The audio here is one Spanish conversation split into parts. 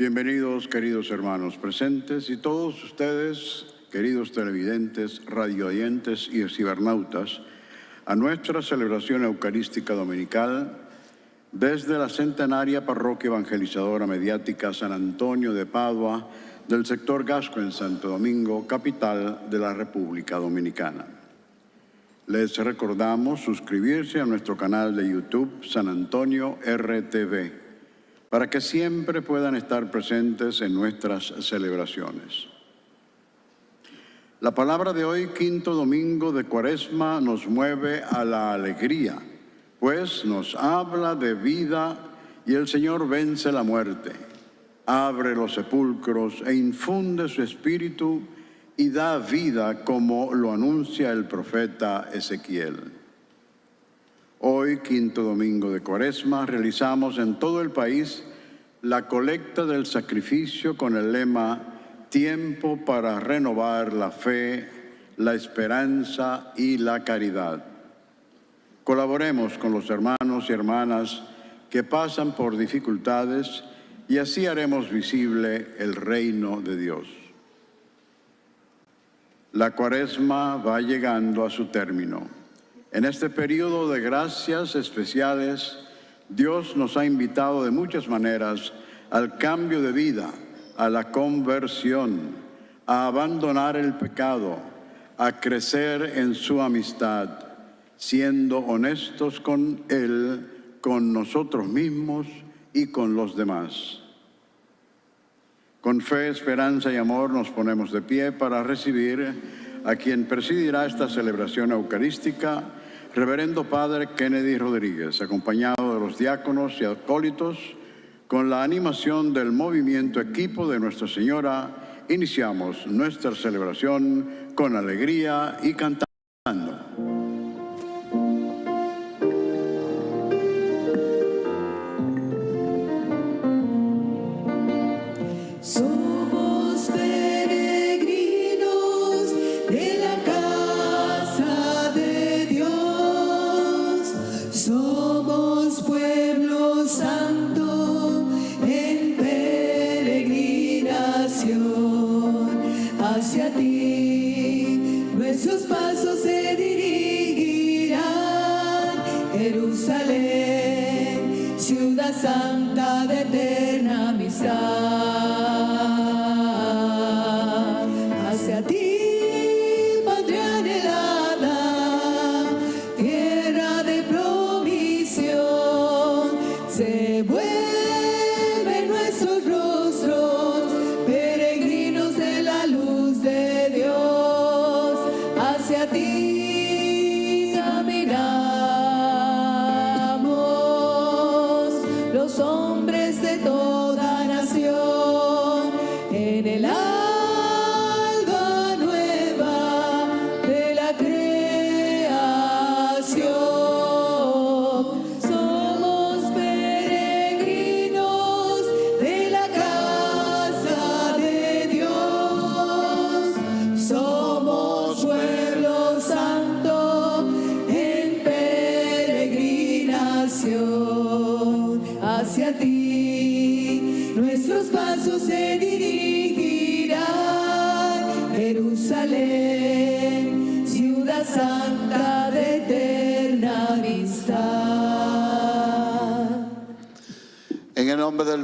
Bienvenidos, queridos hermanos presentes y todos ustedes, queridos televidentes, radioyentes y cibernautas, a nuestra celebración eucarística dominical desde la centenaria parroquia evangelizadora mediática San Antonio de Padua del sector Gasco en Santo Domingo, capital de la República Dominicana. Les recordamos suscribirse a nuestro canal de YouTube San Antonio RTV para que siempre puedan estar presentes en nuestras celebraciones. La palabra de hoy, quinto domingo de Cuaresma, nos mueve a la alegría, pues nos habla de vida y el Señor vence la muerte, abre los sepulcros e infunde su espíritu y da vida como lo anuncia el profeta Ezequiel. Hoy, quinto domingo de Cuaresma, realizamos en todo el país la colecta del sacrificio con el lema Tiempo para renovar la fe, la esperanza y la caridad. Colaboremos con los hermanos y hermanas que pasan por dificultades y así haremos visible el reino de Dios. La cuaresma va llegando a su término. En este periodo de gracias especiales, Dios nos ha invitado de muchas maneras al cambio de vida, a la conversión, a abandonar el pecado, a crecer en su amistad, siendo honestos con Él, con nosotros mismos y con los demás. Con fe, esperanza y amor nos ponemos de pie para recibir a quien presidirá esta celebración eucarística, Reverendo Padre Kennedy Rodríguez, acompañado de los diáconos y acólitos, con la animación del movimiento equipo de Nuestra Señora, iniciamos nuestra celebración con alegría y cantando.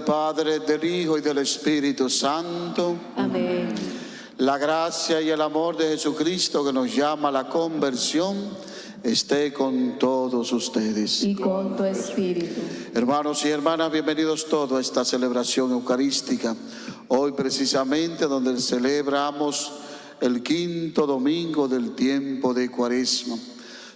Del Hijo y del Espíritu Santo. Amén. La gracia y el amor de Jesucristo que nos llama a la conversión esté con todos ustedes. Y con tu espíritu. Hermanos y hermanas, bienvenidos todos a esta celebración eucarística. Hoy precisamente donde celebramos el quinto domingo del tiempo de Cuaresma.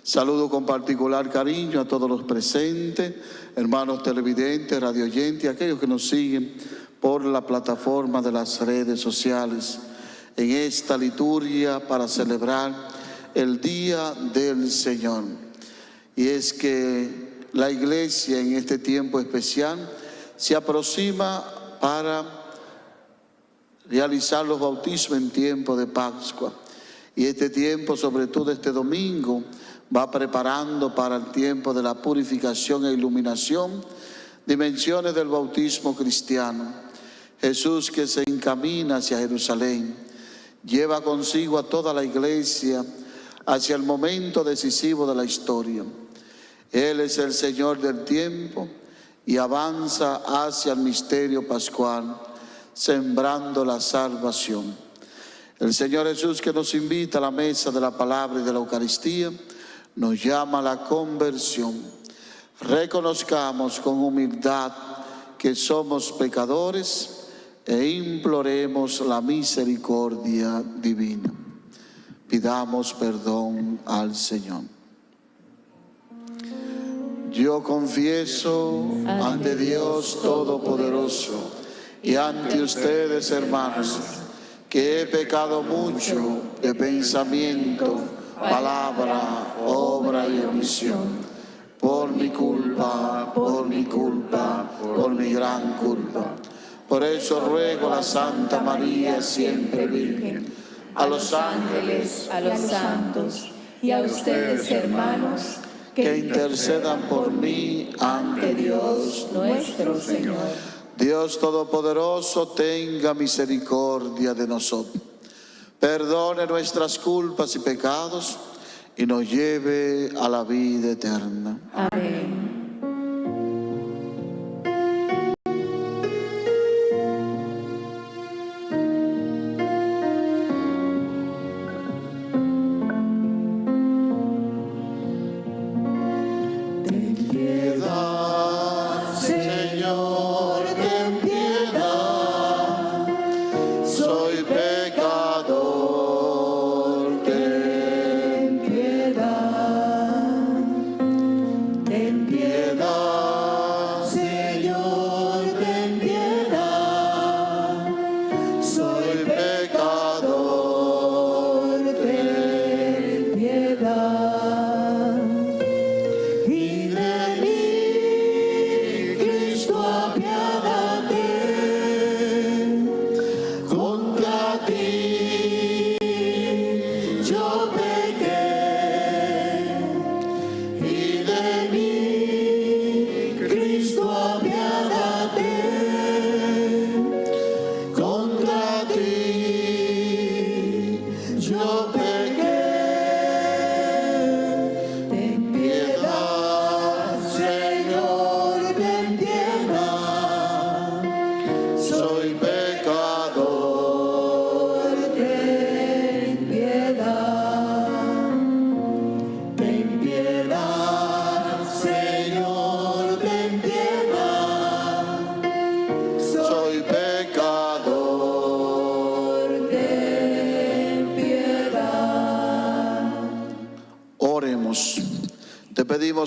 Saludo con particular cariño a todos los presentes, hermanos televidentes, radioyentes, aquellos que nos siguen por la plataforma de las redes sociales en esta liturgia para celebrar el Día del Señor. Y es que la iglesia en este tiempo especial se aproxima para realizar los bautismos en tiempo de Pascua. Y este tiempo, sobre todo este domingo, va preparando para el tiempo de la purificación e iluminación, dimensiones del bautismo cristiano. Jesús que se encamina hacia Jerusalén, lleva consigo a toda la iglesia hacia el momento decisivo de la historia. Él es el Señor del tiempo y avanza hacia el misterio pascual, sembrando la salvación. El Señor Jesús que nos invita a la mesa de la palabra y de la Eucaristía, nos llama a la conversión. Reconozcamos con humildad que somos pecadores e imploremos la misericordia divina. Pidamos perdón al Señor. Yo confieso ante Dios Todopoderoso y ante ustedes, hermanos, que he pecado mucho de pensamiento, palabra, obra y omisión. Por mi culpa, por mi culpa, por mi gran culpa. Por eso ruego a la Santa María, siempre Virgen, a los ángeles, a los santos y a ustedes, hermanos, que intercedan por mí ante Dios nuestro Señor. Dios Todopoderoso, tenga misericordia de nosotros. Perdone nuestras culpas y pecados y nos lleve a la vida eterna. Amén.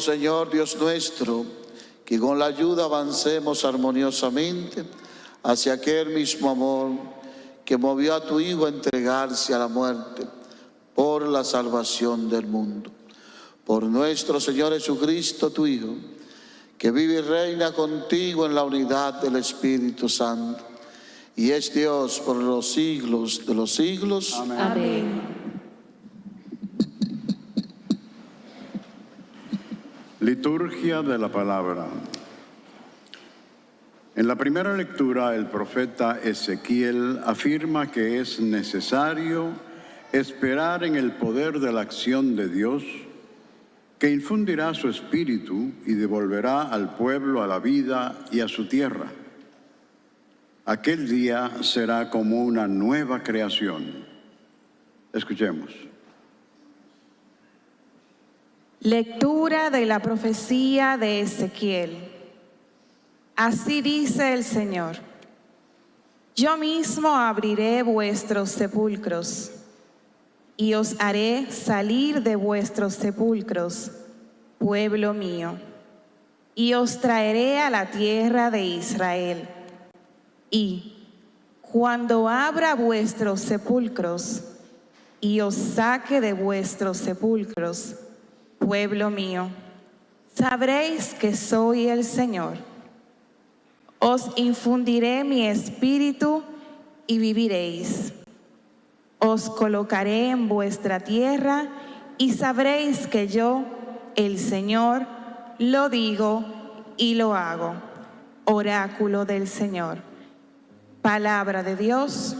Señor Dios nuestro, que con la ayuda avancemos armoniosamente hacia aquel mismo amor que movió a tu Hijo a entregarse a la muerte por la salvación del mundo. Por nuestro Señor Jesucristo, tu Hijo, que vive y reina contigo en la unidad del Espíritu Santo, y es Dios por los siglos de los siglos. Amén. Liturgia de la palabra. En la primera lectura, el profeta Ezequiel afirma que es necesario esperar en el poder de la acción de Dios, que infundirá su espíritu y devolverá al pueblo a la vida y a su tierra. Aquel día será como una nueva creación. Escuchemos. Lectura de la profecía de Ezequiel. Así dice el Señor. Yo mismo abriré vuestros sepulcros y os haré salir de vuestros sepulcros, pueblo mío, y os traeré a la tierra de Israel. Y cuando abra vuestros sepulcros y os saque de vuestros sepulcros, pueblo mío, sabréis que soy el Señor. Os infundiré mi espíritu y viviréis. Os colocaré en vuestra tierra y sabréis que yo, el Señor, lo digo y lo hago. Oráculo del Señor. Palabra de Dios.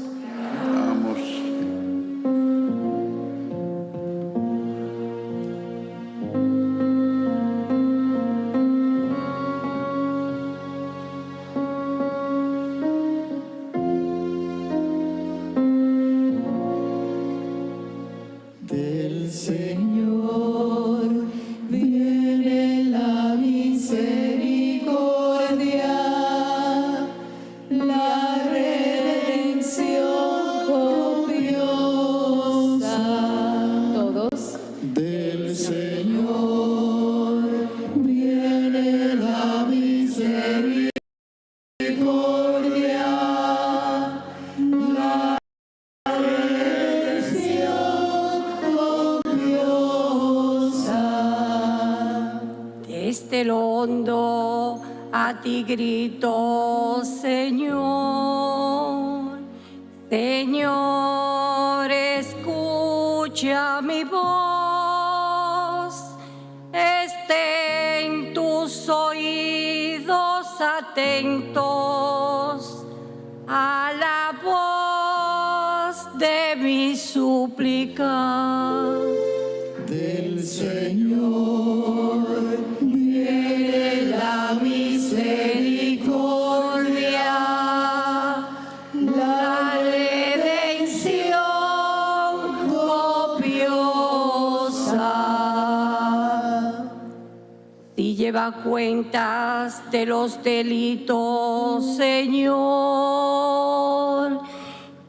Los delitos, Señor,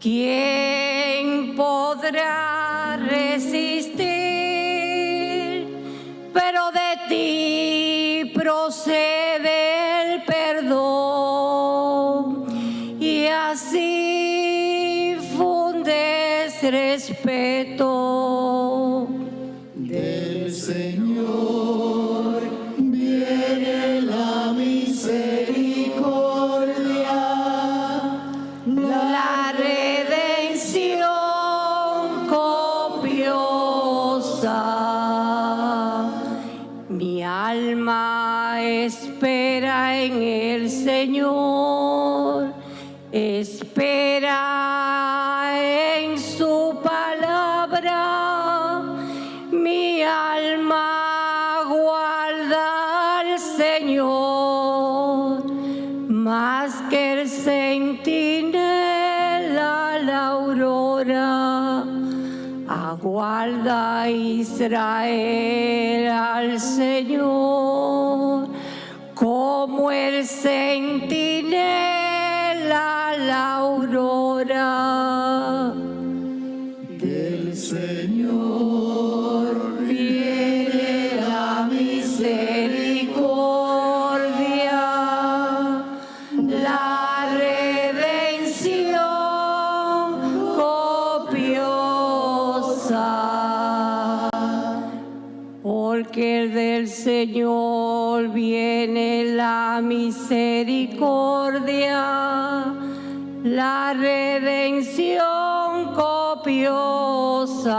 ¿quién podrá resistir? Pero de ti procede el perdón y así fundes respeto. Del Señor Israel al la misericordia, la redención copiosa,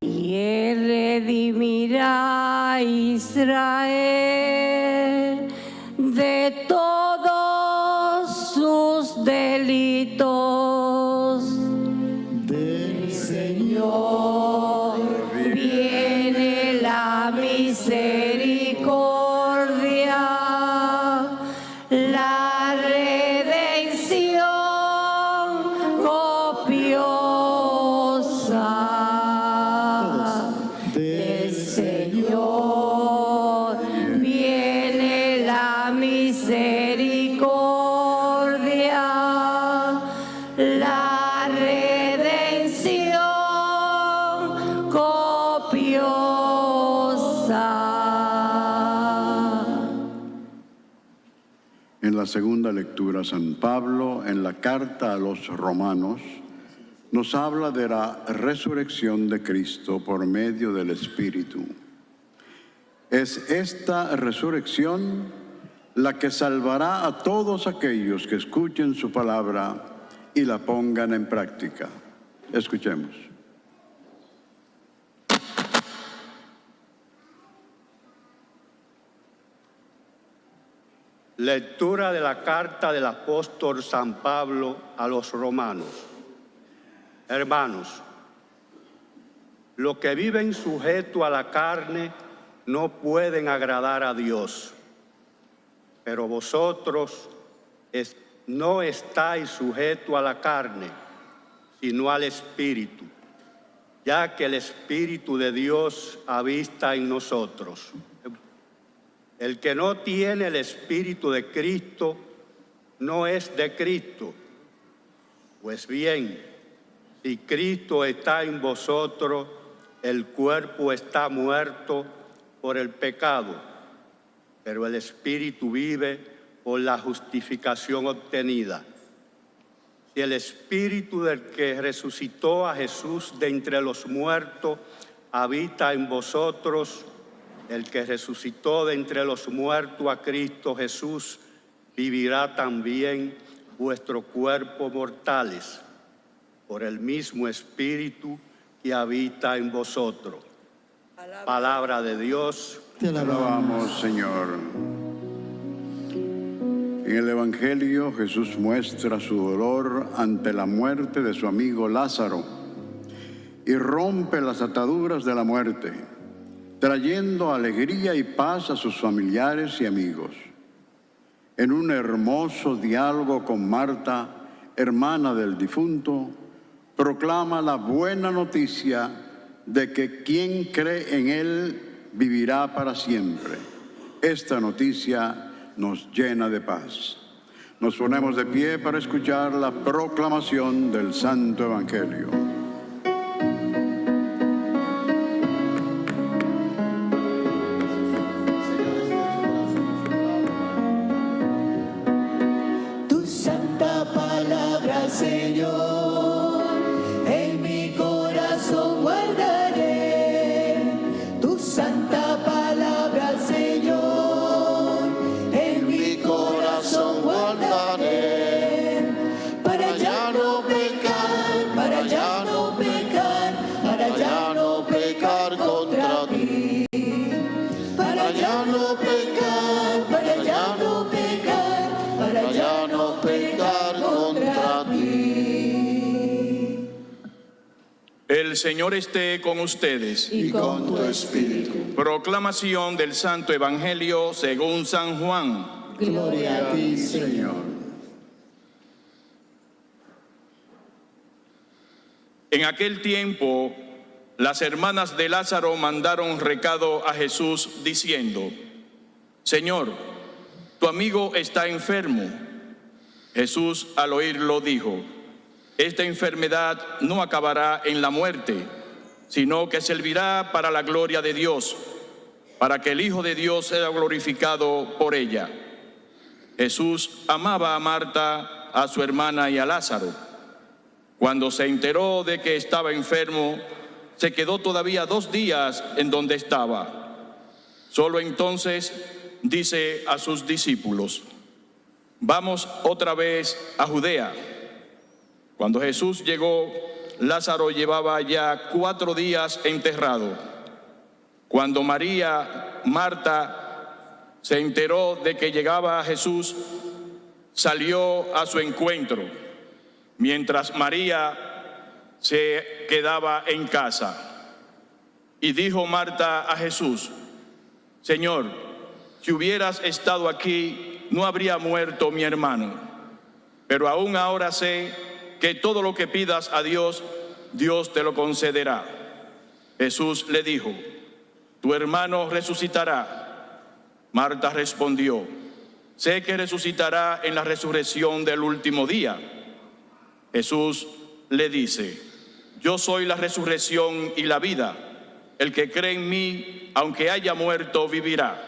y Él redimirá Israel segunda lectura, San Pablo, en la carta a los romanos, nos habla de la resurrección de Cristo por medio del Espíritu. Es esta resurrección la que salvará a todos aquellos que escuchen su palabra y la pongan en práctica. Escuchemos. Lectura de la carta del apóstol San Pablo a los romanos. Hermanos, los que viven sujeto a la carne no pueden agradar a Dios, pero vosotros no estáis sujeto a la carne, sino al Espíritu, ya que el Espíritu de Dios habita en nosotros. El que no tiene el Espíritu de Cristo no es de Cristo. Pues bien, si Cristo está en vosotros, el cuerpo está muerto por el pecado, pero el Espíritu vive por la justificación obtenida. Si el Espíritu del que resucitó a Jesús de entre los muertos habita en vosotros, el que resucitó de entre los muertos a Cristo Jesús, vivirá también vuestros cuerpos mortales por el mismo Espíritu que habita en vosotros. Palabra de Dios. Te alabamos, Señor. En el Evangelio Jesús muestra su dolor ante la muerte de su amigo Lázaro y rompe las ataduras de la muerte, trayendo alegría y paz a sus familiares y amigos. En un hermoso diálogo con Marta, hermana del difunto, proclama la buena noticia de que quien cree en Él vivirá para siempre. Esta noticia nos llena de paz. Nos ponemos de pie para escuchar la proclamación del Santo Evangelio. Señor esté con ustedes. Y con tu espíritu. Proclamación del Santo Evangelio según San Juan. Gloria a ti, Señor. En aquel tiempo, las hermanas de Lázaro mandaron recado a Jesús diciendo, Señor, tu amigo está enfermo. Jesús al oírlo dijo, esta enfermedad no acabará en la muerte, sino que servirá para la gloria de Dios, para que el Hijo de Dios sea glorificado por ella. Jesús amaba a Marta, a su hermana y a Lázaro. Cuando se enteró de que estaba enfermo, se quedó todavía dos días en donde estaba. Solo entonces dice a sus discípulos, vamos otra vez a Judea. Cuando Jesús llegó, Lázaro llevaba ya cuatro días enterrado. Cuando María, Marta, se enteró de que llegaba Jesús, salió a su encuentro, mientras María se quedaba en casa. Y dijo Marta a Jesús, Señor, si hubieras estado aquí, no habría muerto mi hermano. Pero aún ahora sé que todo lo que pidas a Dios, Dios te lo concederá. Jesús le dijo, tu hermano resucitará. Marta respondió, sé que resucitará en la resurrección del último día. Jesús le dice, yo soy la resurrección y la vida. El que cree en mí, aunque haya muerto, vivirá.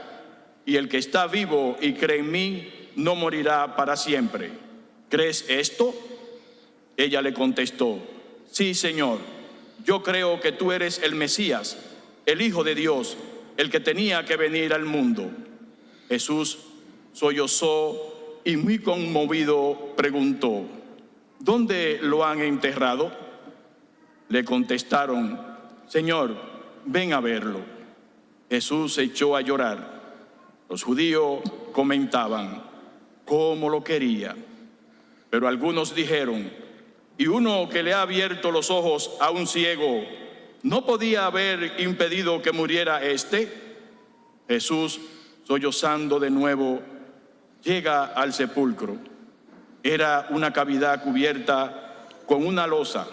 Y el que está vivo y cree en mí, no morirá para siempre. ¿Crees esto? Ella le contestó, sí, Señor, yo creo que tú eres el Mesías, el Hijo de Dios, el que tenía que venir al mundo. Jesús sollozó y muy conmovido preguntó, ¿dónde lo han enterrado? Le contestaron, Señor, ven a verlo. Jesús se echó a llorar. Los judíos comentaban, cómo lo quería. Pero algunos dijeron, y uno que le ha abierto los ojos a un ciego, ¿no podía haber impedido que muriera éste? Jesús, sollozando de nuevo, llega al sepulcro. Era una cavidad cubierta con una losa.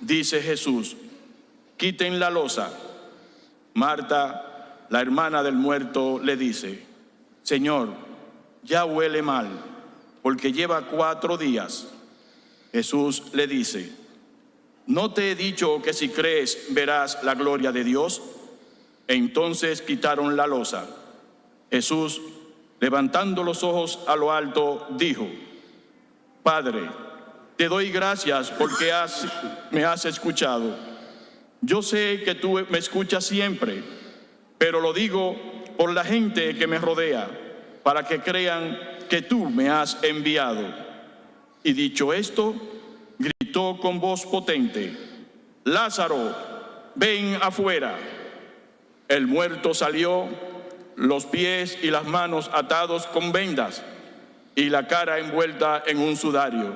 Dice Jesús, quiten la losa. Marta, la hermana del muerto, le dice, Señor, ya huele mal, porque lleva cuatro días. Jesús le dice, ¿no te he dicho que si crees verás la gloria de Dios? Entonces quitaron la losa. Jesús, levantando los ojos a lo alto, dijo, Padre, te doy gracias porque me has escuchado. Yo sé que tú me escuchas siempre, pero lo digo por la gente que me rodea, para que crean que tú me has enviado. Y dicho esto, gritó con voz potente, Lázaro, ven afuera. El muerto salió, los pies y las manos atados con vendas y la cara envuelta en un sudario.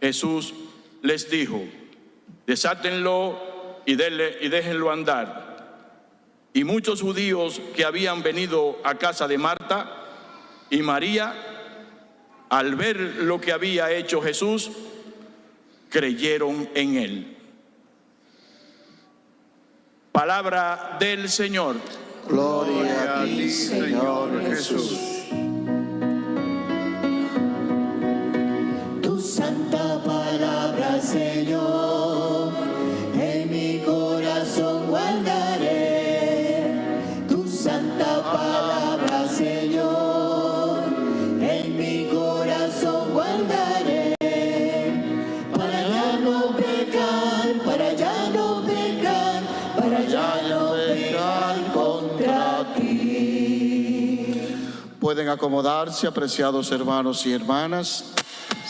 Jesús les dijo, desátenlo y, y déjenlo andar. Y muchos judíos que habían venido a casa de Marta y María, al ver lo que había hecho Jesús, creyeron en él. Palabra del Señor. Gloria a ti, Señor Jesús. Tu santa palabra, Señor, Pueden acomodarse, apreciados hermanos y hermanas.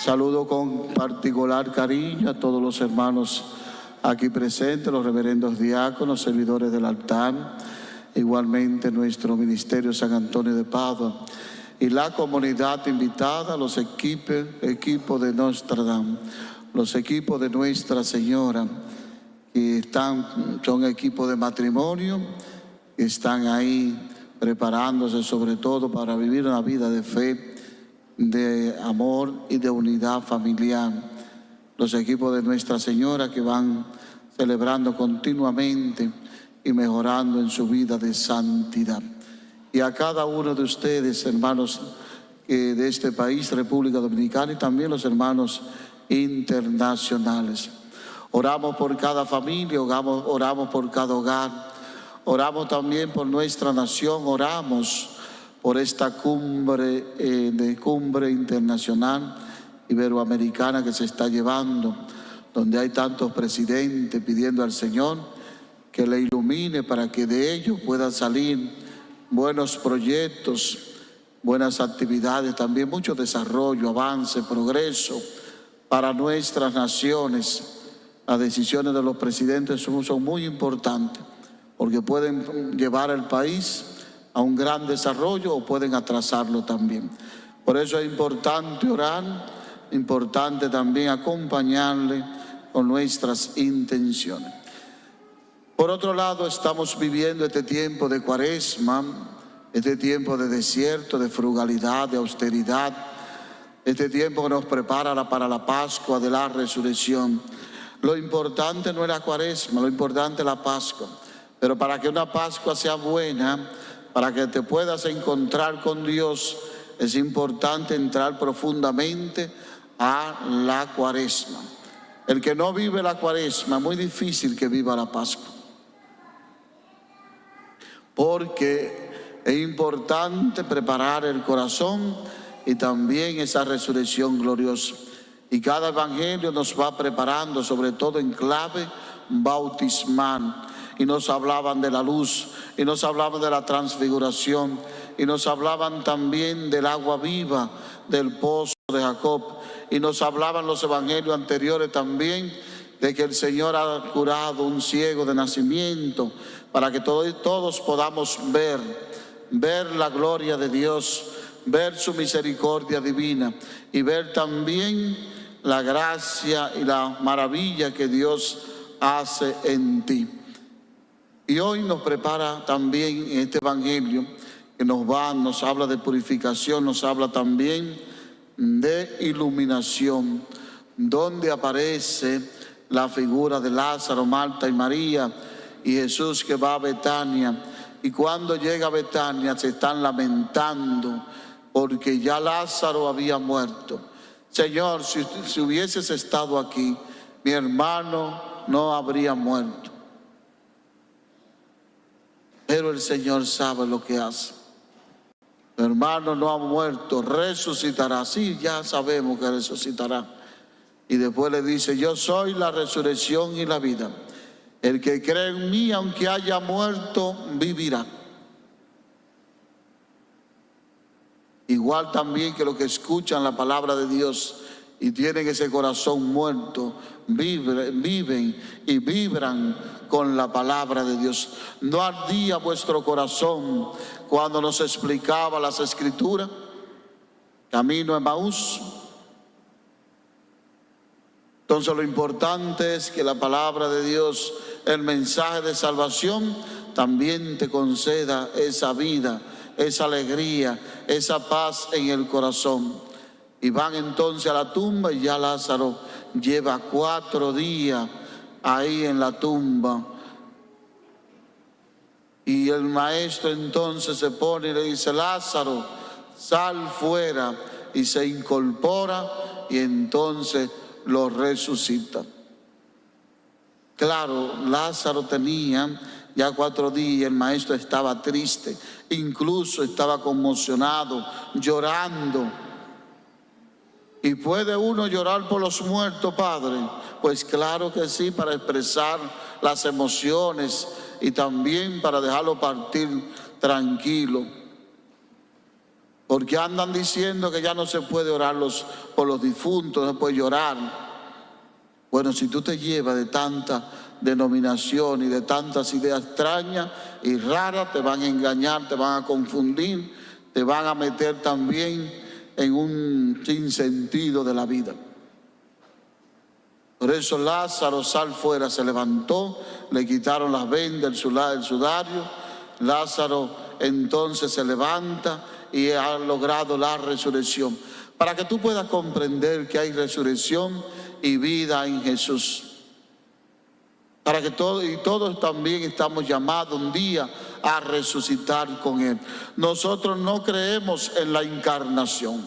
Saludo con particular cariño a todos los hermanos aquí presentes, los reverendos diáconos, servidores del altar, igualmente nuestro Ministerio San Antonio de Padua y la comunidad invitada, los equipos, equipos de Notre Dame, los equipos de Nuestra Señora, que están, son equipos de matrimonio, están ahí preparándose sobre todo para vivir una vida de fe, de amor y de unidad familiar. Los equipos de Nuestra Señora que van celebrando continuamente y mejorando en su vida de santidad. Y a cada uno de ustedes, hermanos eh, de este país, República Dominicana, y también los hermanos internacionales. Oramos por cada familia, oramos, oramos por cada hogar, oramos también por nuestra nación, oramos por esta cumbre eh, de cumbre internacional iberoamericana que se está llevando, donde hay tantos presidentes pidiendo al Señor que le ilumine para que de ello puedan salir buenos proyectos, buenas actividades, también mucho desarrollo, avance, progreso para nuestras naciones. Las decisiones de los presidentes son, son muy importantes porque pueden llevar al país a un gran desarrollo o pueden atrasarlo también. Por eso es importante orar, importante también acompañarle con nuestras intenciones. Por otro lado, estamos viviendo este tiempo de cuaresma, este tiempo de desierto, de frugalidad, de austeridad, este tiempo que nos prepara para la Pascua de la resurrección. Lo importante no es la cuaresma, lo importante es la Pascua. Pero para que una Pascua sea buena, para que te puedas encontrar con Dios, es importante entrar profundamente a la cuaresma. El que no vive la cuaresma, muy difícil que viva la Pascua porque es importante preparar el corazón y también esa resurrección gloriosa. Y cada evangelio nos va preparando, sobre todo en clave bautismal. Y nos hablaban de la luz, y nos hablaban de la transfiguración, y nos hablaban también del agua viva del pozo de Jacob. Y nos hablaban los evangelios anteriores también de que el Señor ha curado un ciego de nacimiento para que todo- todos podamos ver, ver la gloria de Dios, ver su misericordia divina y ver también la gracia y la maravilla que Dios hace en ti. Y hoy nos prepara también este Evangelio que nos va, nos habla de purificación, nos habla también de iluminación, donde aparece la figura de Lázaro, Marta y María y Jesús que va a Betania. Y cuando llega a Betania se están lamentando porque ya Lázaro había muerto. Señor, si, si hubieses estado aquí, mi hermano no habría muerto. Pero el Señor sabe lo que hace. Mi hermano no ha muerto, resucitará. Sí, ya sabemos que resucitará. Y después le dice, yo soy la resurrección y la vida. El que cree en mí, aunque haya muerto, vivirá. Igual también que los que escuchan la palabra de Dios y tienen ese corazón muerto, viven, viven y vibran con la palabra de Dios. No ardía vuestro corazón cuando nos explicaba las escrituras. Camino en Maús. Entonces lo importante es que la palabra de Dios, el mensaje de salvación, también te conceda esa vida, esa alegría, esa paz en el corazón. Y van entonces a la tumba y ya Lázaro lleva cuatro días ahí en la tumba. Y el maestro entonces se pone y le dice, Lázaro, sal fuera. Y se incorpora y entonces lo resucita. Claro, Lázaro tenía ya cuatro días, el maestro estaba triste, incluso estaba conmocionado, llorando. ¿Y puede uno llorar por los muertos, Padre? Pues claro que sí, para expresar las emociones y también para dejarlo partir tranquilo. Porque andan diciendo que ya no se puede orar por los difuntos, no se puede llorar. Bueno, si tú te llevas de tanta denominación y de tantas ideas extrañas y raras, te van a engañar, te van a confundir, te van a meter también en un sinsentido de la vida. Por eso Lázaro sal fuera, se levantó, le quitaron las vendas, el sudario. Lázaro entonces se levanta y ha logrado la resurrección. Para que tú puedas comprender que hay resurrección y vida en Jesús. Para que todos y todos también estamos llamados un día a resucitar con Él. Nosotros no creemos en la encarnación.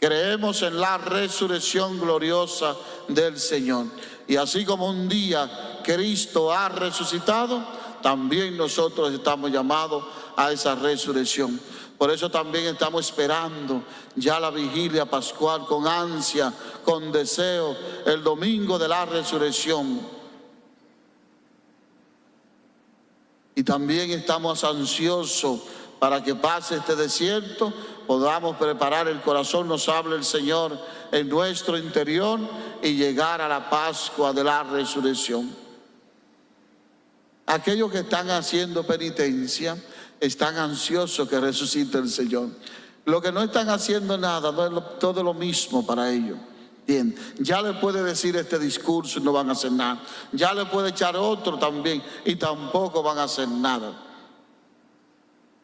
Creemos en la resurrección gloriosa del Señor. Y así como un día Cristo ha resucitado, también nosotros estamos llamados a esa resurrección. Por eso también estamos esperando ya la vigilia pascual con ansia, con deseo, el domingo de la resurrección. Y también estamos ansiosos para que pase este desierto, podamos preparar el corazón, nos hable el Señor en nuestro interior y llegar a la Pascua de la resurrección. Aquellos que están haciendo penitencia, están ansiosos que resucite el Señor. Los que no están haciendo nada, no es todo lo mismo para ellos. Bien, ya le puede decir este discurso y no van a hacer nada. Ya le puede echar otro también y tampoco van a hacer nada.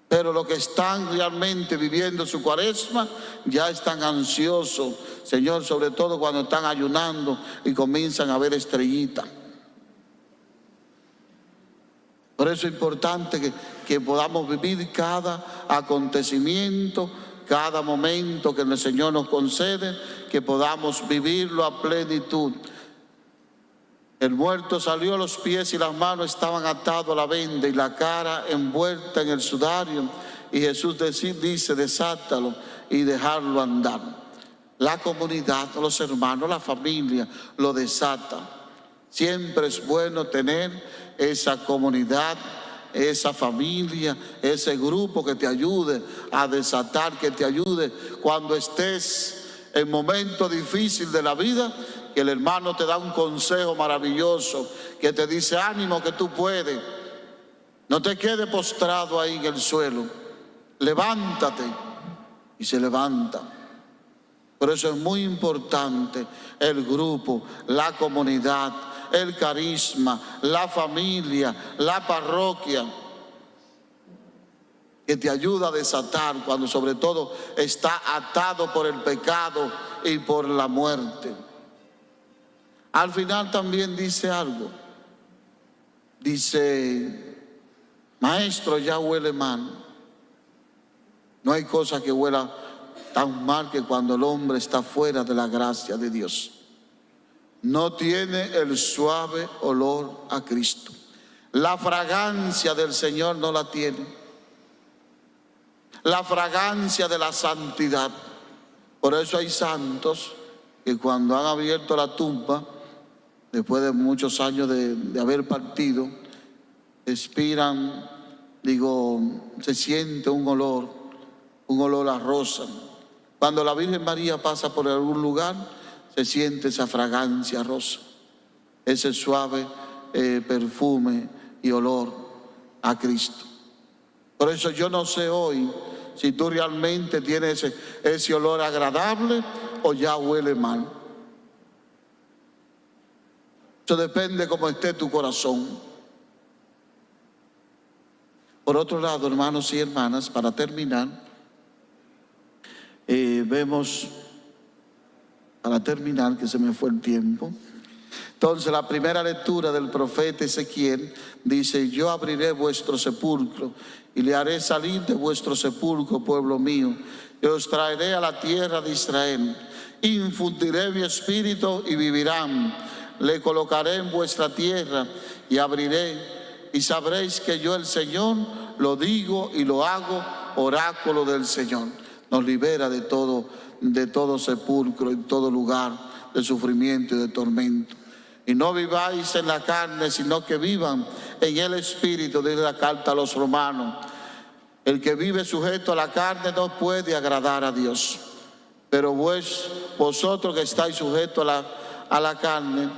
Pero los que están realmente viviendo su cuaresma ya están ansiosos, Señor, sobre todo cuando están ayunando y comienzan a ver estrellitas. Por eso es importante que, que podamos vivir cada acontecimiento, cada momento que el Señor nos concede, que podamos vivirlo a plenitud. El muerto salió, los pies y las manos estaban atados a la venda y la cara envuelta en el sudario. Y Jesús dice, desátalo y dejarlo andar. La comunidad, los hermanos, la familia lo desata. Siempre es bueno tener esa comunidad, esa familia, ese grupo que te ayude a desatar, que te ayude cuando estés en momento difícil de la vida, que el hermano te da un consejo maravilloso, que te dice ánimo que tú puedes. No te quedes postrado ahí en el suelo. Levántate y se levanta. Por eso es muy importante el grupo, la comunidad, el carisma, la familia, la parroquia, que te ayuda a desatar cuando sobre todo está atado por el pecado y por la muerte. Al final también dice algo. Dice, maestro, ya huele mal. No hay cosa que huela tan mal que cuando el hombre está fuera de la gracia de Dios. No tiene el suave olor a Cristo. La fragancia del Señor no la tiene. La fragancia de la santidad. Por eso hay santos que cuando han abierto la tumba, después de muchos años de, de haber partido, expiran, digo, se siente un olor, un olor a rosa. Cuando la Virgen María pasa por algún lugar, se siente esa fragancia rosa, ese suave eh, perfume y olor a Cristo. Por eso yo no sé hoy si tú realmente tienes ese, olor agradable o ya huele mal. Eso depende cómo esté tu corazón. Por otro lado, hermanos y hermanas, para terminar, eh, vemos, para terminar, que se me fue el tiempo. Entonces, la primera lectura del profeta Ezequiel dice, yo abriré vuestro sepulcro y le haré salir de vuestro sepulcro, pueblo mío, y os traeré a la tierra de Israel. Infundiré mi espíritu y vivirán. Le colocaré en vuestra tierra y abriré y sabréis que yo el Señor lo digo y lo hago, oráculo del Señor. Nos libera de todo, de todo sepulcro, en todo lugar de sufrimiento y de tormento. Y no viváis en la carne, sino que vivan en el Espíritu, dice la carta a los romanos. El que vive sujeto a la carne no puede agradar a Dios. Pero vos, vosotros que estáis sujetos a la, a la carne,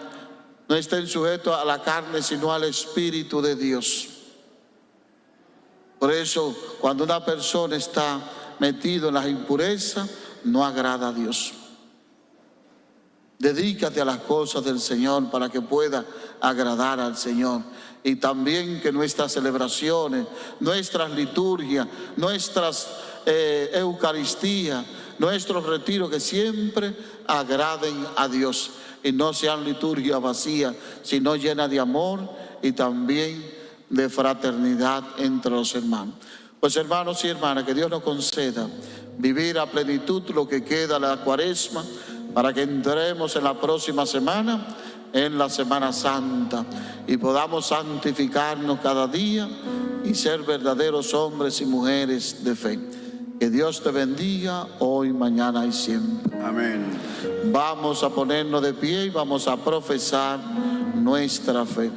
no estén sujetos a la carne, sino al Espíritu de Dios. Por eso, cuando una persona está metido en las impurezas, no agrada a Dios. Dedícate a las cosas del Señor para que pueda agradar al Señor. Y también que nuestras celebraciones, nuestras liturgias, nuestras eh, Eucaristías, nuestros retiros, que siempre agraden a Dios y no sean liturgia vacía, sino llena de amor y también de fraternidad entre los hermanos. Pues hermanos y hermanas, que Dios nos conceda vivir a plenitud lo que queda de la cuaresma para que entremos en la próxima semana, en la Semana Santa, y podamos santificarnos cada día y ser verdaderos hombres y mujeres de fe. Que Dios te bendiga hoy, mañana y siempre. Amén. Vamos a ponernos de pie y vamos a profesar nuestra fe.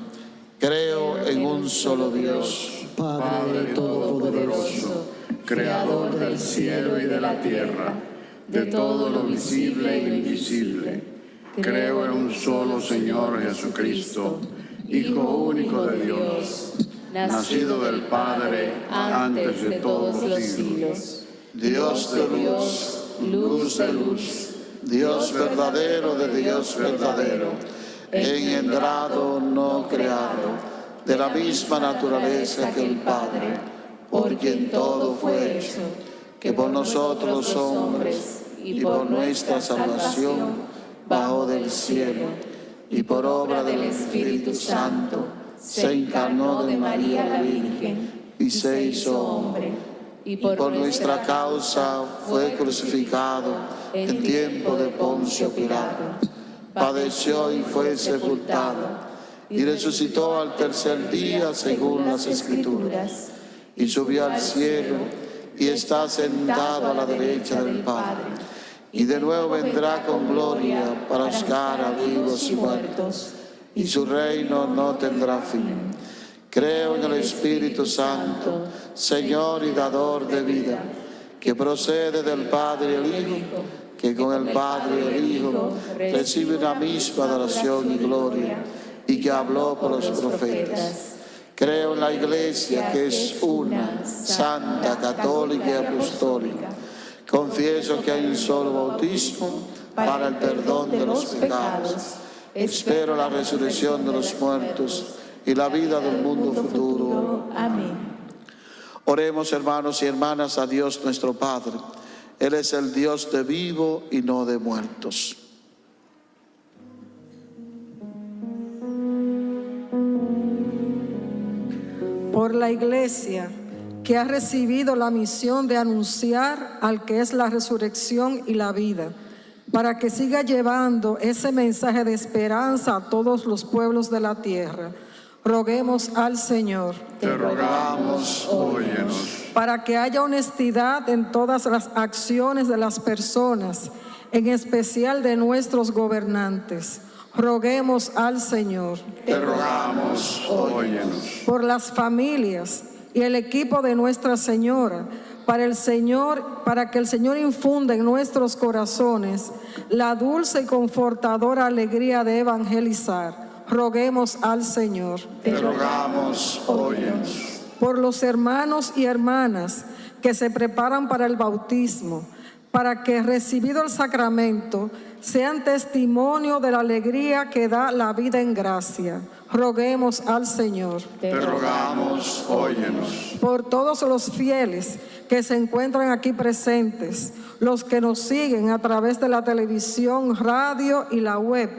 Creo en un solo Dios. Padre Todopoderoso, Creador del cielo y de la tierra, de todo lo visible e invisible. Creo en un solo Señor Jesucristo, Hijo único de Dios, nacido del Padre antes de todos los siglos. Dios de luz, luz de luz, Dios verdadero de Dios verdadero, engendrado, no creado, de la misma naturaleza que el Padre, por quien todo fue hecho, que por nosotros hombres y por nuestra salvación bajó del cielo y por obra del Espíritu Santo se encarnó de María la Virgen y se hizo hombre y por nuestra causa fue crucificado en tiempo de Poncio Pilato. Padeció y fue sepultado y resucitó al tercer día según las Escrituras y subió al cielo y está sentado a la derecha del Padre. Y de nuevo vendrá con gloria para juzgar a vivos y muertos, y su reino no tendrá fin. Creo en el Espíritu Santo, Señor y dador de vida, que procede del Padre y el Hijo, que con el Padre y el Hijo recibe una misma adoración y gloria, y que habló por los profetas. Creo en la Iglesia, que es una, santa, católica y apostólica. Confieso que hay un solo bautismo para el perdón de los pecados. Espero la resurrección de los muertos y la vida del mundo futuro. Amén. Oremos hermanos y hermanas a Dios nuestro Padre. Él es el Dios de vivo y no de muertos. Por la iglesia que ha recibido la misión de anunciar al que es la resurrección y la vida, para que siga llevando ese mensaje de esperanza a todos los pueblos de la tierra. Roguemos al Señor Te rogamos, óyenos. para que haya honestidad en todas las acciones de las personas, en especial de nuestros gobernantes. Roguemos al Señor Te rogamos, óyenos. por las familias y el equipo de Nuestra Señora, para el Señor, para que el Señor infunda en nuestros corazones la dulce y confortadora alegría de evangelizar. Roguemos al Señor Te rogamos, óyenos. por los hermanos y hermanas que se preparan para el bautismo, para que recibido el sacramento sean testimonio de la alegría que da la vida en gracia. Roguemos al Señor. Te rogamos, óyenos. por todos los fieles que se encuentran aquí presentes, los que nos siguen a través de la televisión, radio y la web,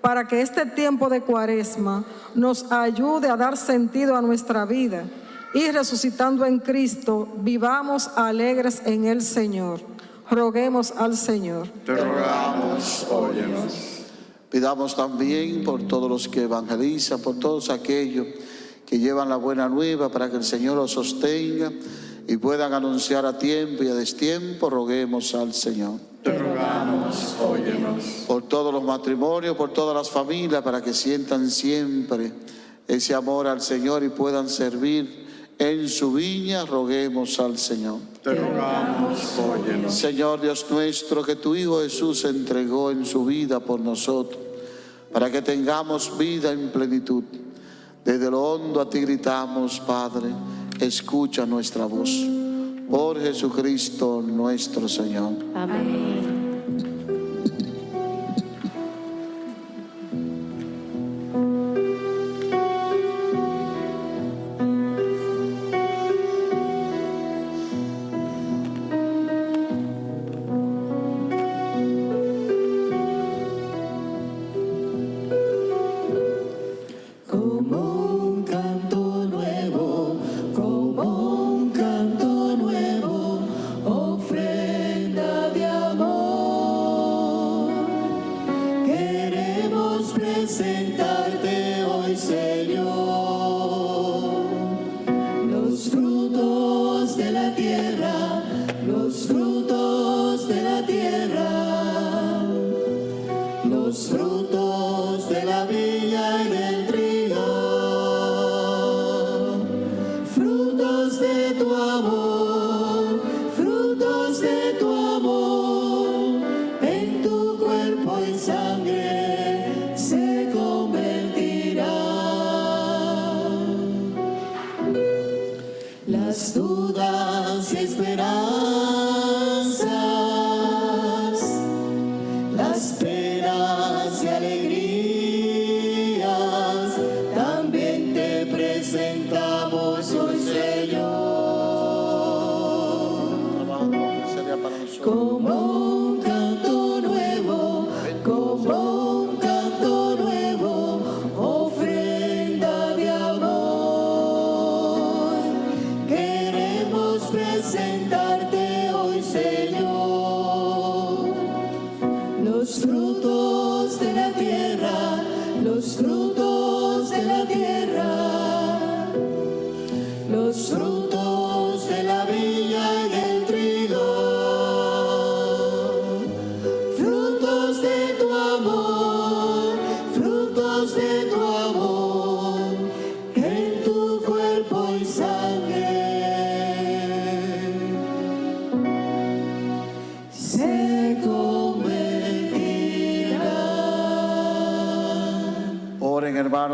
para que este tiempo de cuaresma nos ayude a dar sentido a nuestra vida y resucitando en Cristo, vivamos alegres en el Señor. Roguemos al Señor. Te rogamos, óyenos. Pidamos también por todos los que evangelizan, por todos aquellos que llevan la buena nueva para que el Señor los sostenga y puedan anunciar a tiempo y a destiempo. Roguemos al Señor. Te rogamos, óyenos. Por todos los matrimonios, por todas las familias, para que sientan siempre ese amor al Señor y puedan servir en su viña. Roguemos al Señor. Te rogamos, óyenos. Señor Dios nuestro, que tu Hijo Jesús se entregó en su vida por nosotros, para que tengamos vida en plenitud. Desde lo hondo a ti gritamos, Padre, escucha nuestra voz. Por Jesucristo nuestro Señor. Amén.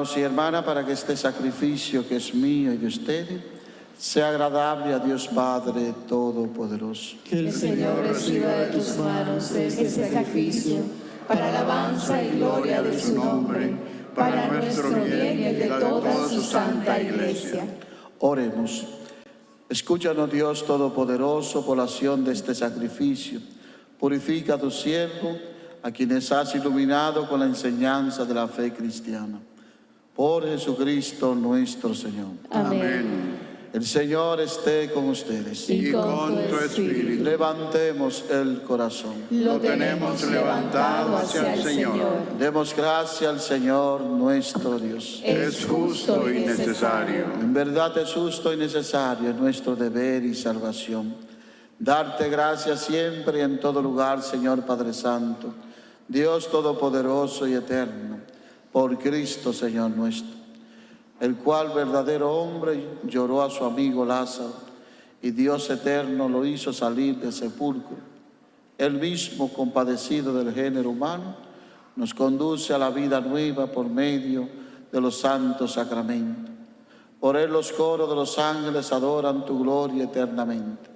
Hermanos y hermanas para que este sacrificio que es mío y de ustedes sea agradable a Dios Padre Todopoderoso. Que el Señor reciba de tus manos este sacrificio para alabanza y gloria de su nombre, para nuestro bien y el de toda su santa iglesia. Oremos. Escúchanos Dios Todopoderoso por la acción de este sacrificio. Purifica a tu siervo, a quienes has iluminado con la enseñanza de la fe cristiana. Por Jesucristo nuestro Señor. Amén. El Señor esté con ustedes. Y con tu espíritu. Levantemos el corazón. Lo tenemos levantado hacia el Señor. Demos gracias al Señor nuestro Dios. Es justo y necesario. En verdad es justo y necesario es nuestro deber y salvación. Darte gracias siempre y en todo lugar, Señor Padre Santo, Dios Todopoderoso y Eterno, por Cristo, Señor nuestro, el cual verdadero hombre lloró a su amigo Lázaro y Dios eterno lo hizo salir del sepulcro. Él mismo, compadecido del género humano, nos conduce a la vida nueva por medio de los santos sacramentos. Por él los coros de los ángeles adoran tu gloria eternamente.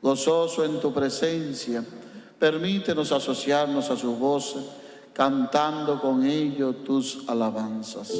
Gozoso en tu presencia, permítenos asociarnos a su voz, cantando con ello tus alabanzas.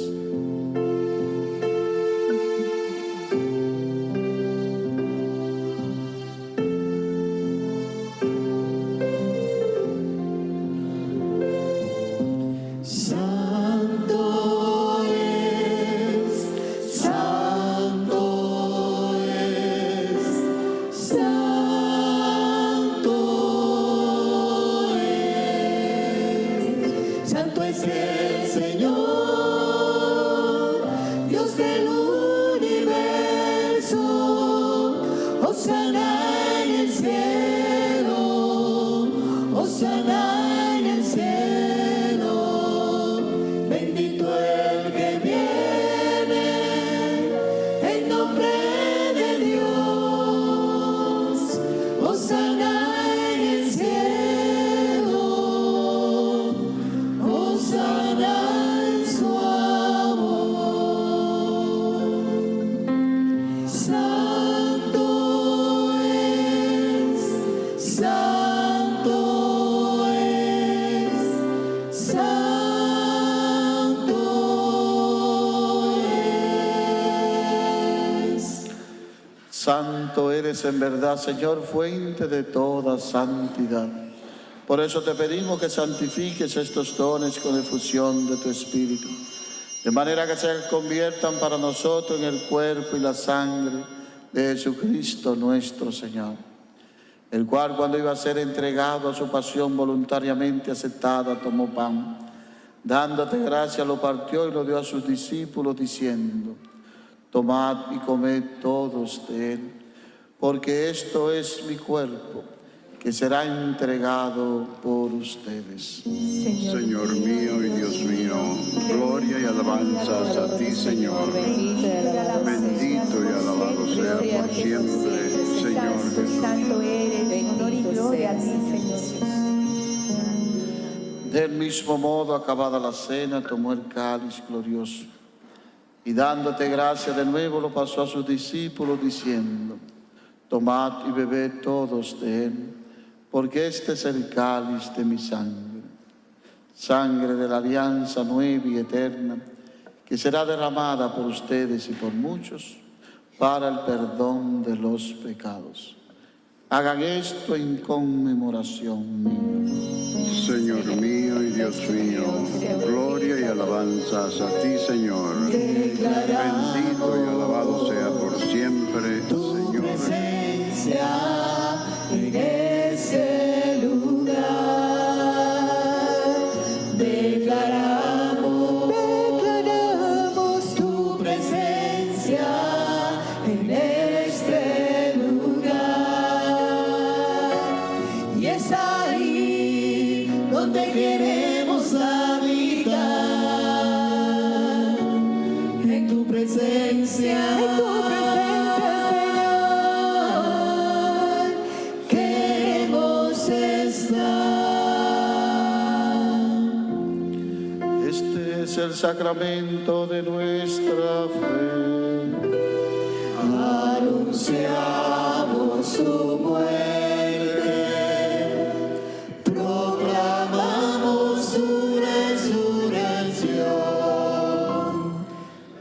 Santo eres en verdad, Señor, fuente de toda santidad. Por eso te pedimos que santifiques estos dones con efusión de tu Espíritu, de manera que se conviertan para nosotros en el cuerpo y la sangre de Jesucristo nuestro Señor, el cual cuando iba a ser entregado a su pasión voluntariamente aceptada, tomó pan, dándote gracia, lo partió y lo dio a sus discípulos, diciendo, Tomad y comed todos de él, porque esto es mi cuerpo, que será entregado por ustedes. Señor mío y Dios mío, gloria y alabanzas a ti, Señor. Bendito y alabado sea por siempre, Señor Jesús. Santo eres, honor y gloria a ti, Señor. Del mismo modo, acabada la cena, tomó el cáliz glorioso y dándote gracia de nuevo lo pasó a sus discípulos diciendo, tomad y bebed todos de él, porque este es el cáliz de mi sangre, sangre de la alianza nueva y eterna, que será derramada por ustedes y por muchos para el perdón de los pecados. Hagan esto en conmemoración mía. Señor mío y Dios mío, gloria y alabanzas a ti, Señor. Bendito y alabado sacramento de nuestra fe. Anunciamos su muerte, proclamamos su resurrección.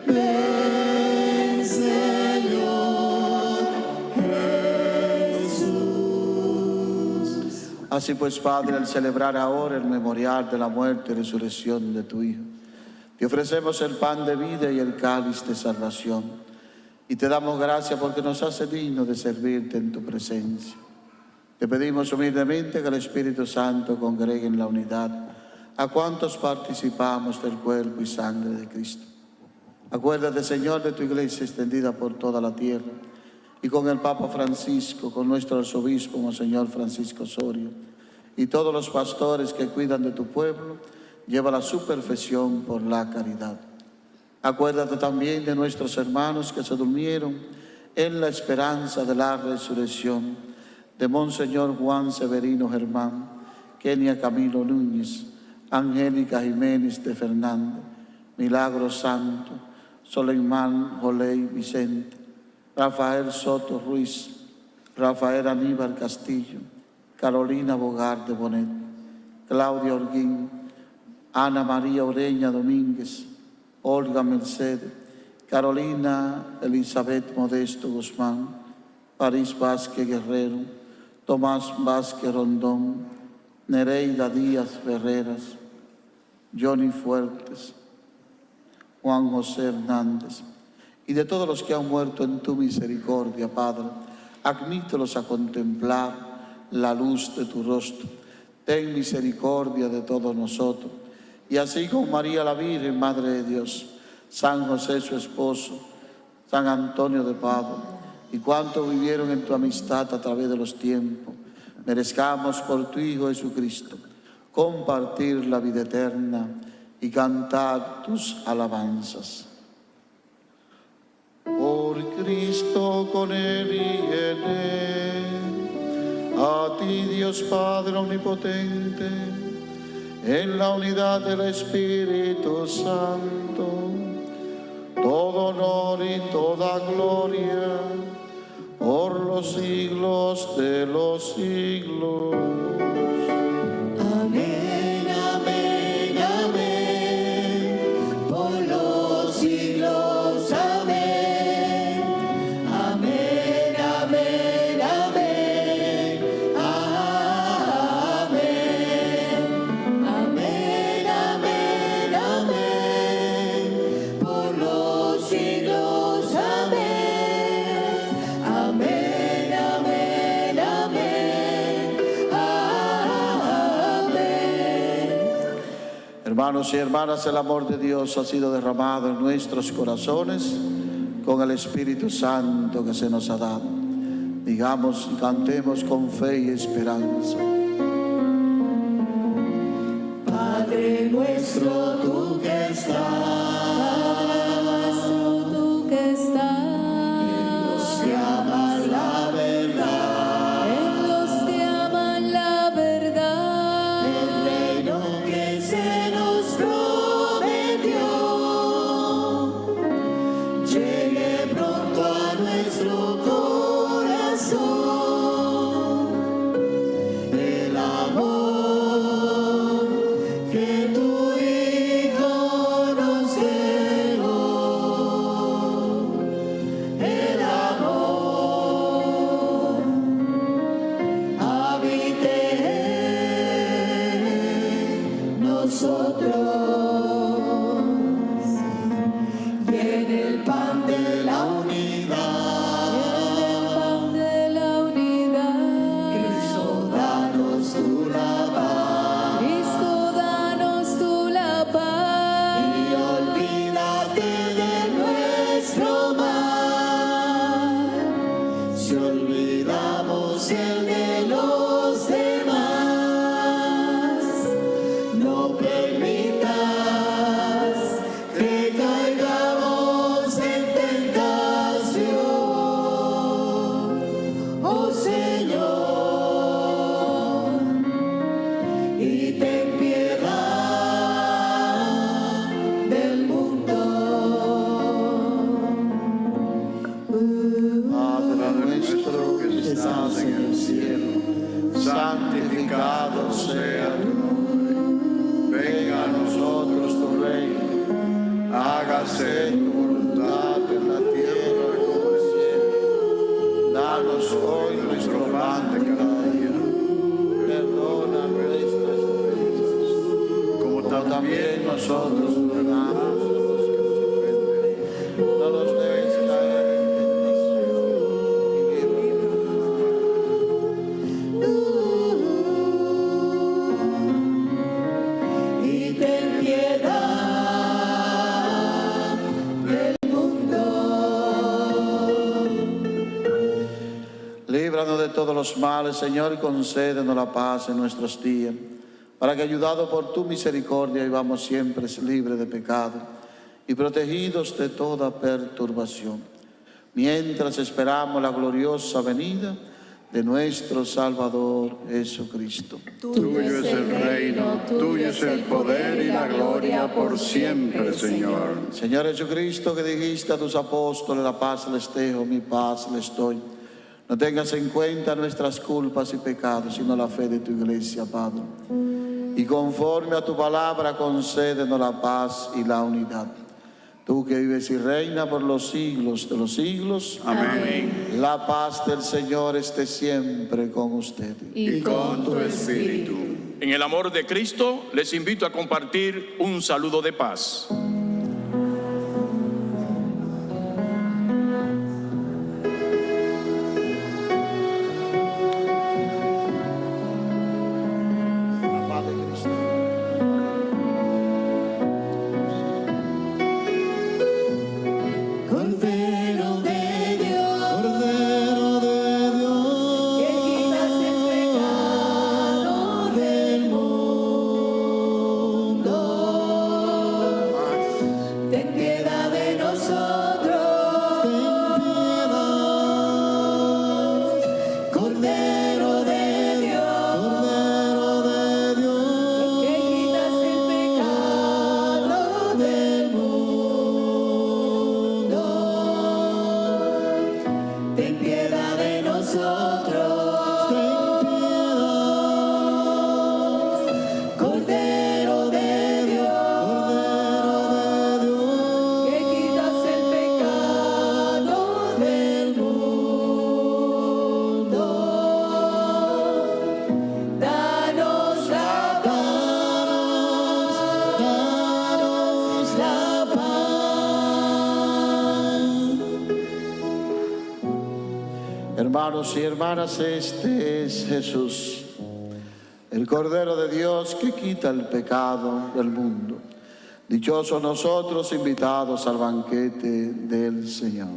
Ven, Señor Jesús. Así pues, Padre, al celebrar ahora el memorial de la muerte y resurrección de tu Hijo, ofrecemos el pan de vida y el cáliz de salvación. Y te damos gracias porque nos hace digno de servirte en tu presencia. Te pedimos humildemente que el Espíritu Santo congregue en la unidad a cuantos participamos del cuerpo y sangre de Cristo. Acuérdate, Señor, de tu iglesia extendida por toda la tierra y con el Papa Francisco, con nuestro arzobispo, Monseñor Francisco Osorio, y todos los pastores que cuidan de tu pueblo, lleva a su perfección por la caridad. Acuérdate también de nuestros hermanos que se durmieron en la esperanza de la resurrección, de Monseñor Juan Severino Germán, Kenia Camilo Núñez, Angélica Jiménez de Fernández, Milagro Santo, Soleimán Joley Vicente, Rafael Soto Ruiz, Rafael Aníbal Castillo, Carolina Bogar de Bonet, Claudia Orguín, Ana María Oreña Domínguez, Olga Mercedes, Carolina Elizabeth Modesto Guzmán, París Vázquez Guerrero, Tomás Vázquez Rondón, Nereida Díaz Ferreras, Johnny Fuertes, Juan José Hernández, y de todos los que han muerto en tu misericordia, Padre, admítelos a contemplar la luz de tu rostro. Ten misericordia de todos nosotros. Y así con María la Virgen, Madre de Dios, San José su esposo, San Antonio de Padua, y cuantos vivieron en tu amistad a través de los tiempos, merezcamos por tu Hijo Jesucristo compartir la vida eterna y cantar tus alabanzas. Por Cristo con Él y en Él, a ti Dios Padre Omnipotente, en la unidad del Espíritu Santo, todo honor y toda gloria por los siglos de los siglos. Hermanos y hermanas, el amor de Dios ha sido derramado en nuestros corazones con el Espíritu Santo que se nos ha dado. Digamos y cantemos con fe y esperanza. Padre nuestro, tú que estás, Danos hoy nuestro pan de cada día. Perdona nuestras ofensas, como también nosotros perdonamos males, Señor, y concédenos la paz en nuestros días, para que, ayudados por tu misericordia, vivamos siempre libres de pecado y protegidos de toda perturbación, mientras esperamos la gloriosa venida de nuestro Salvador Jesucristo. Tuyo es el reino, tuyo es el poder y la gloria por siempre, Señor. Señor Jesucristo, que dijiste a tus apóstoles, la paz les dejo, mi paz les doy. No tengas en cuenta nuestras culpas y pecados, sino la fe de tu iglesia, Padre. Y conforme a tu palabra, concédenos la paz y la unidad. Tú que vives y reinas por los siglos de los siglos. Amén. La paz del Señor esté siempre con ustedes. Y con tu espíritu. En el amor de Cristo les invito a compartir un saludo de paz. Hermanos y hermanas, este es Jesús, el Cordero de Dios que quita el pecado del mundo. Dichosos nosotros invitados al banquete del Señor.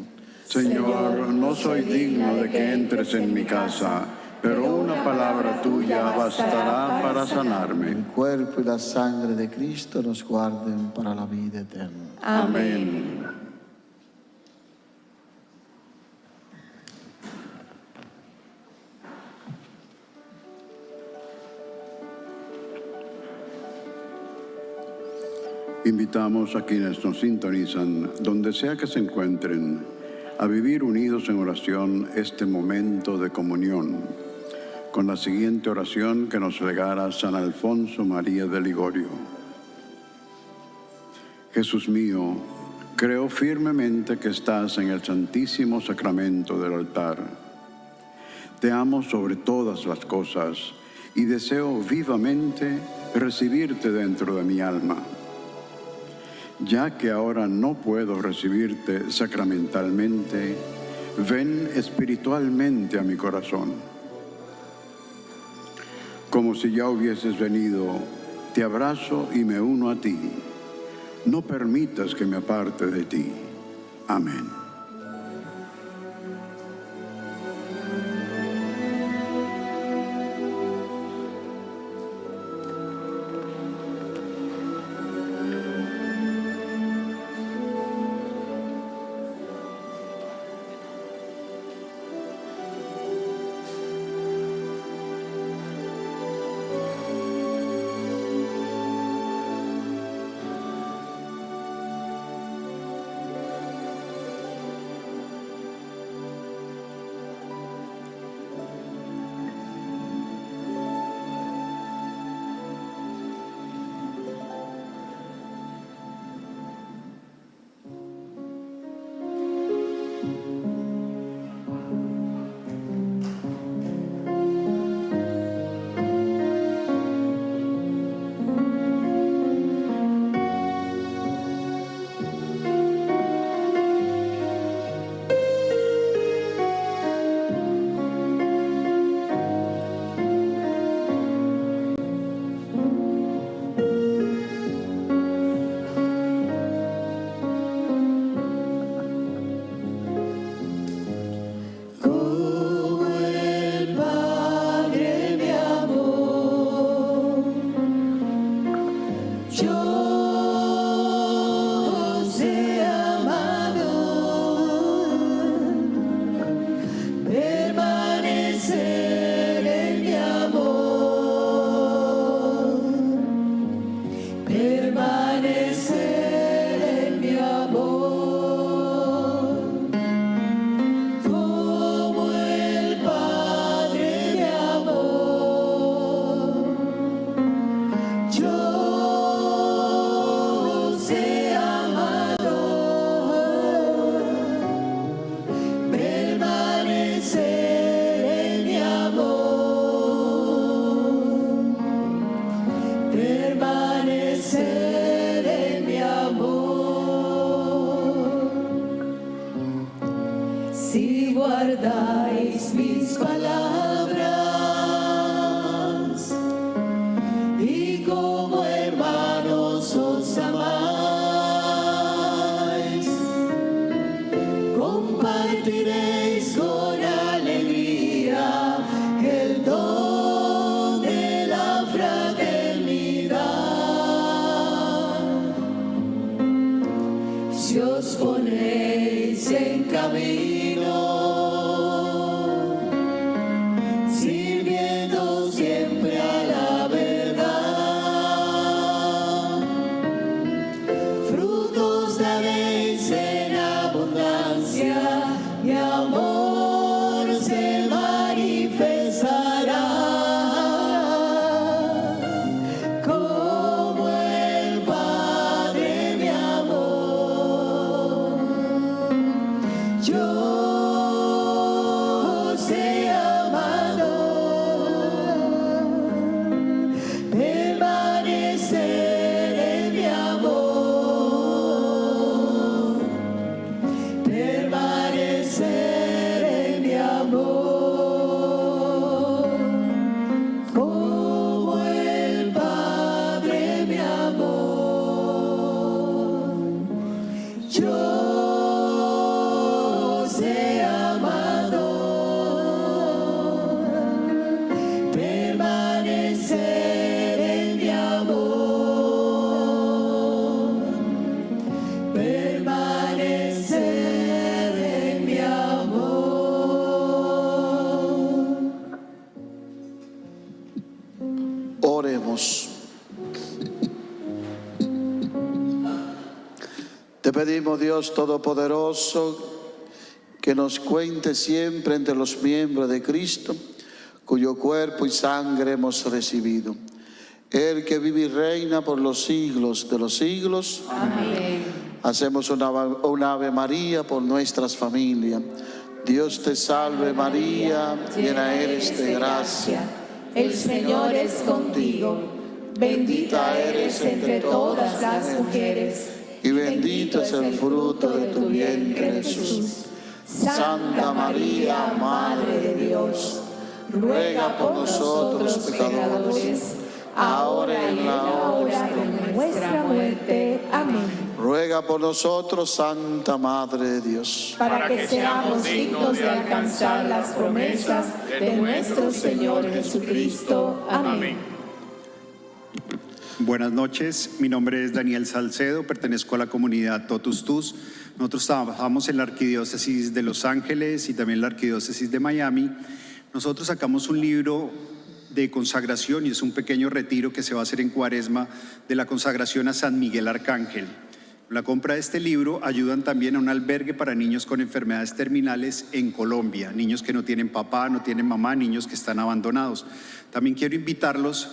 Señor, no soy digno de que entres en mi casa, pero una palabra tuya bastará para sanarme. El cuerpo y la sangre de Cristo nos guarden para la vida eterna. Amén. Invitamos a quienes nos sintonizan, donde sea que se encuentren, a vivir unidos en oración este momento de comunión, con la siguiente oración que nos legara San Alfonso María de Ligorio. Jesús mío, creo firmemente que estás en el santísimo sacramento del altar. Te amo sobre todas las cosas y deseo vivamente recibirte dentro de mi alma. Ya que ahora no puedo recibirte sacramentalmente, ven espiritualmente a mi corazón. Como si ya hubieses venido, te abrazo y me uno a ti. No permitas que me aparte de ti. Amén. Dios Todopoderoso, que nos cuente siempre entre los miembros de Cristo, cuyo cuerpo y sangre hemos recibido. El que vive y reina por los siglos de los siglos. Hacemos una, una Ave María por nuestras familias. Dios te salve María, llena eres de gracia. El Señor es contigo. Bendita eres entre todas las mujeres. Y bendito es el fruto de tu vientre Jesús. Santa María, Madre de Dios, ruega por nosotros pecadores, ahora y en la hora de nuestra muerte. Amén. Ruega por nosotros, Santa Madre de Dios. Para que seamos dignos de alcanzar las promesas de nuestro Señor Jesucristo. Amén. Buenas noches, mi nombre es Daniel Salcedo, pertenezco a la comunidad Totus Tus. Nosotros trabajamos en la Arquidiócesis de Los Ángeles y también la Arquidiócesis de Miami. Nosotros sacamos un libro de consagración y es un pequeño retiro que se va a hacer en Cuaresma de la consagración a San Miguel Arcángel. La compra de este libro ayudan también a un albergue para niños con enfermedades terminales en Colombia, niños que no tienen papá, no tienen mamá, niños que están abandonados. También quiero invitarlos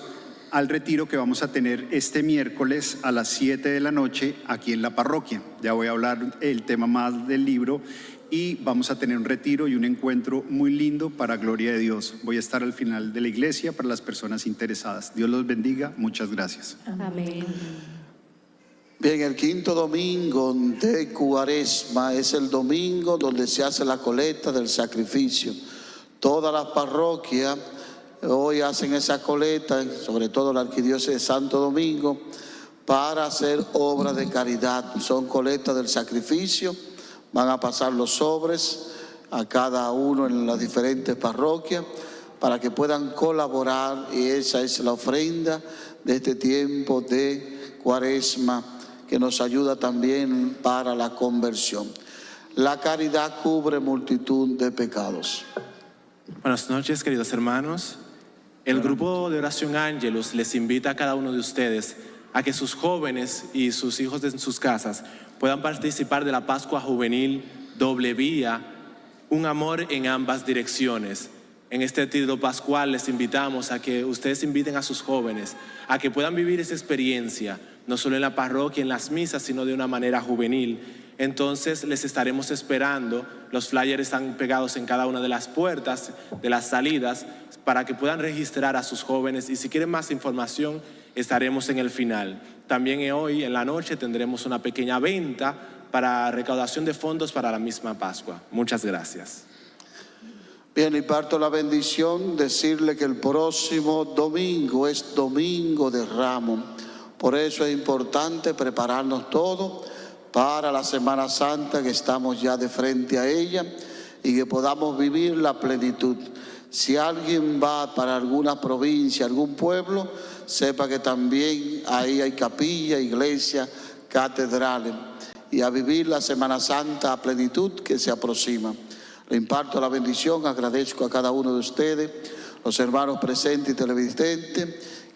al retiro que vamos a tener este miércoles a las 7 de la noche aquí en la parroquia. Ya voy a hablar el tema más del libro y vamos a tener un retiro y un encuentro muy lindo para gloria de Dios. Voy a estar al final de la iglesia para las personas interesadas. Dios los bendiga. Muchas gracias. Amén. Bien, el quinto domingo de Cuaresma es el domingo donde se hace la colecta del sacrificio. Todas las parroquias hoy hacen esa colecta, sobre todo la arquidiócesis de Santo Domingo, para hacer obras de caridad. Son colectas del sacrificio, van a pasar los sobres a cada uno en las diferentes parroquias para que puedan colaborar y esa es la ofrenda de este tiempo de cuaresma que nos ayuda también para la conversión. La caridad cubre multitud de pecados. Buenas noches, queridos hermanos. El grupo de oración Ángelus les invita a cada uno de ustedes a que sus jóvenes y sus hijos de sus casas puedan participar de la Pascua Juvenil Doble Vía, un amor en ambas direcciones. En este título pascual les invitamos a que ustedes inviten a sus jóvenes a que puedan vivir esa experiencia, no solo en la parroquia, en las misas, sino de una manera juvenil. Entonces les estaremos esperando. Los flyers están pegados en cada una de las puertas, de las salidas, para que puedan registrar a sus jóvenes. Y si quieren más información, estaremos en el final. También hoy en la noche tendremos una pequeña venta para recaudación de fondos para la misma Pascua. Muchas gracias. Bien, y parto la bendición, decirle que el próximo domingo es domingo de ramo. Por eso es importante prepararnos todo para la Semana Santa que estamos ya de frente a ella y que podamos vivir la plenitud. Si alguien va para alguna provincia, algún pueblo, sepa que también ahí hay capilla, iglesia, catedrales y a vivir la Semana Santa a plenitud que se aproxima. Le imparto la bendición, agradezco a cada uno de ustedes, los hermanos presentes y televidentes,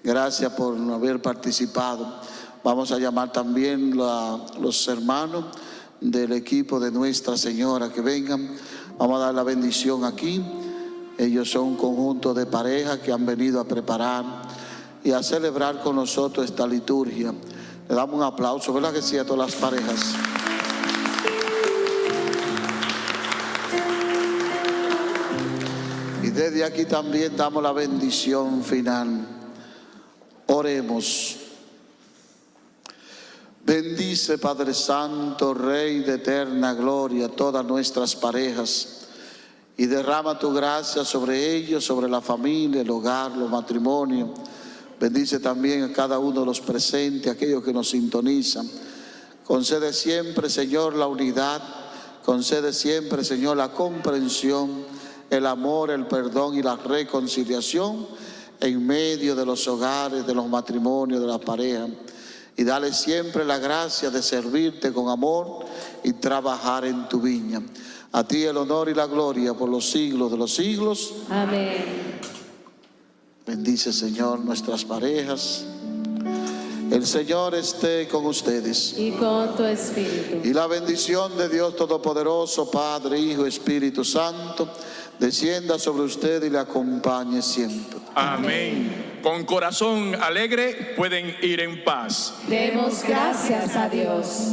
gracias por haber participado. Vamos a llamar también a los hermanos del equipo de Nuestra Señora que vengan. Vamos a dar la bendición aquí. Ellos son un conjunto de parejas que han venido a preparar y a celebrar con nosotros esta liturgia. Le damos un aplauso, ¿verdad que sí, a todas las parejas? Y desde aquí también damos la bendición final. Oremos. Bendice Padre Santo, Rey de eterna gloria, todas nuestras parejas y derrama tu gracia sobre ellos, sobre la familia, el hogar, los matrimonios. Bendice también a cada uno de los presentes, aquellos que nos sintonizan. Concede siempre, Señor, la unidad. Concede siempre, Señor, la comprensión, el amor, el perdón y la reconciliación en medio de los hogares, de los matrimonios, de las parejas. Y dale siempre la gracia de servirte con amor y trabajar en tu viña. A ti el honor y la gloria por los siglos de los siglos. Amén. Bendice, Señor, nuestras parejas. El Señor esté con ustedes. Y con tu espíritu. Y la bendición de Dios Todopoderoso, Padre, Hijo, Espíritu Santo, descienda sobre usted y le acompañe siempre. Amén. Con corazón alegre pueden ir en paz. Demos gracias a Dios.